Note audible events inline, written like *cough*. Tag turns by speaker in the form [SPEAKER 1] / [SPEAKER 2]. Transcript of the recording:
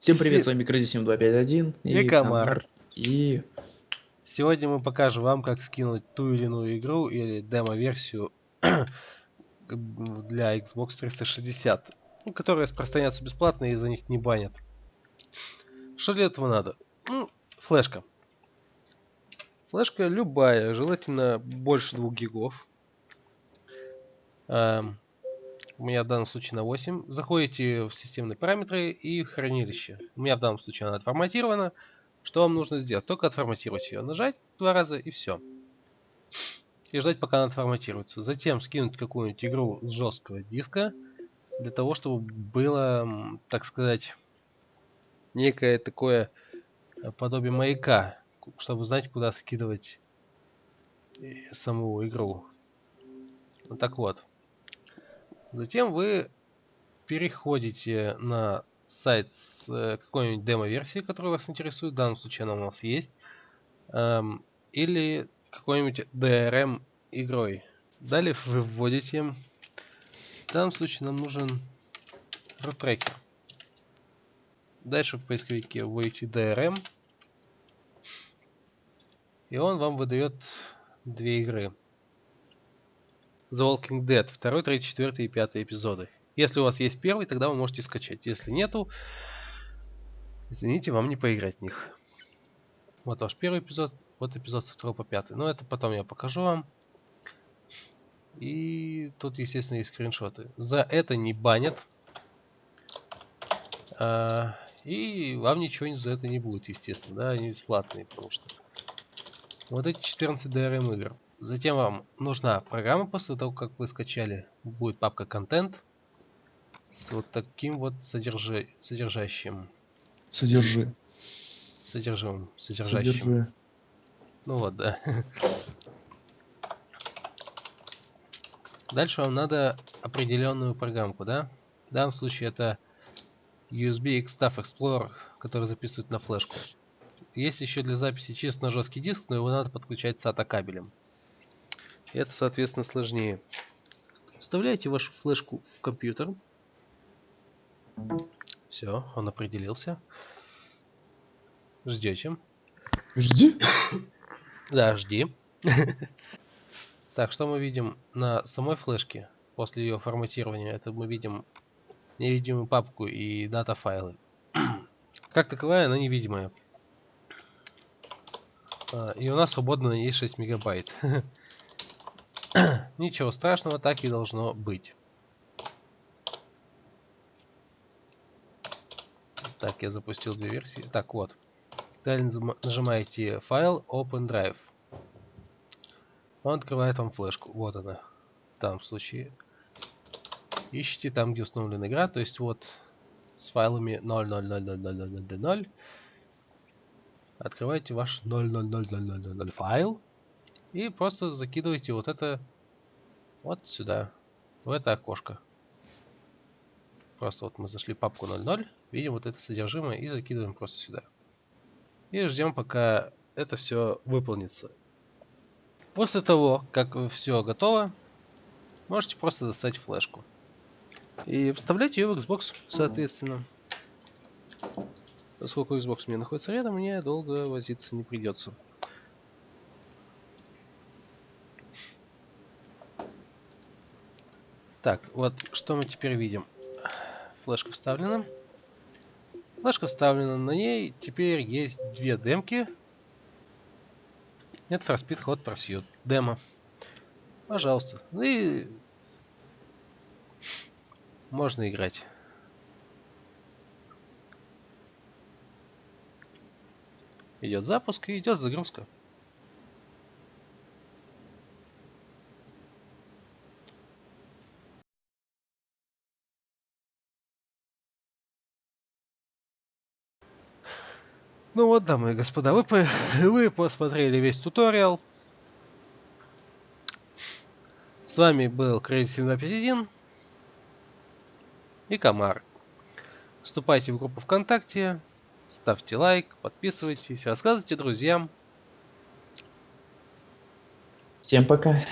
[SPEAKER 1] Всем привет, с вами Crazy 251
[SPEAKER 2] и, и Комар.
[SPEAKER 1] И...
[SPEAKER 2] Сегодня мы покажем вам, как скинуть ту или иную игру или демо-версию *clears throat* для Xbox 360, ну, которая распространяется бесплатно и за них не банят. Что для этого надо? Ну, флешка. Флешка любая, желательно больше 2 гигов. Эм, у меня в данном случае на 8. Заходите в системные параметры и хранилище. У меня в данном случае она отформатирована. Что вам нужно сделать? Только отформатировать ее. Нажать два раза и все. И ждать пока она отформатируется. Затем скинуть какую-нибудь игру с жесткого диска. Для того, чтобы было, так сказать, некое такое подобие маяка. Чтобы знать, куда скидывать э, саму игру. Так вот. Затем вы переходите на сайт с э, какой-нибудь демо-версией, которая вас интересует. В данном случае она у нас есть. Эм, или какой-нибудь DRM игрой. Далее вы вводите. В данном случае нам нужен рутрекер. Дальше в поисковике вводите DRM. И он вам выдает две игры. The Walking Dead, 2, 3, 4 и 5 эпизоды. Если у вас есть первый, тогда вы можете скачать. Если нету, извините, вам не поиграть в них. Вот ваш первый эпизод, вот эпизод с 2 по 5. Но это потом я покажу вам. И тут, естественно, есть скриншоты. За это не банят. А, и вам ничего за это не будет, естественно. Да, они бесплатные, потому что... Вот эти 14 DRM игр. Затем вам нужна программа после того, как вы скачали. Будет папка контент с вот таким вот содержи... содержащим.
[SPEAKER 1] Содержи.
[SPEAKER 2] Содержимым. Содержащим. Содержи. Ну вот, да. Дальше вам надо определенную программку, да? В данном случае это USB Extaf Explorer, который записывает на флешку. Есть еще для записи чисто на жесткий диск, но его надо подключать SATA кабелем. Это, соответственно, сложнее. Вставляете вашу флешку в компьютер. Все, он определился. Ждете.
[SPEAKER 1] Жди?
[SPEAKER 2] Да, жди. Так, что мы видим на самой флешке после ее форматирования? Это мы видим невидимую папку и дата файлы. Как таковая она невидимая. А, и у нас свободно есть 6 мегабайт. *laughs* Ничего страшного, так и должно быть. Так, я запустил две версии. Так, вот. Далее нажимаете файл Open Drive. Он открывает вам флешку. Вот она. В данном случае. Ищите там, где установлена игра. То есть вот с файлами 0000000. Открывайте ваш 0000000 файл. И просто закидываете вот это вот сюда, в это окошко. Просто вот мы зашли в папку 00, видим вот это содержимое и закидываем просто сюда. И ждем, пока это все выполнится. После того, как все готово, можете просто достать флешку. И вставлять ее в Xbox, соответственно. Поскольку Xbox у меня находится рядом, мне долго возиться не придется. Так, вот что мы теперь видим. Флешка вставлена. Флешка вставлена, на ней теперь есть две демки. Нет Speed Hot Pursuit. Демо. Пожалуйста. Ну и можно играть. Идет запуск и идет загрузка. Ну вот, дамы и господа, вы, *laughs* вы посмотрели весь туториал. С вами был Crazy751 и Комар. Вступайте в группу ВКонтакте, ставьте лайк, подписывайтесь, рассказывайте друзьям.
[SPEAKER 1] Всем пока.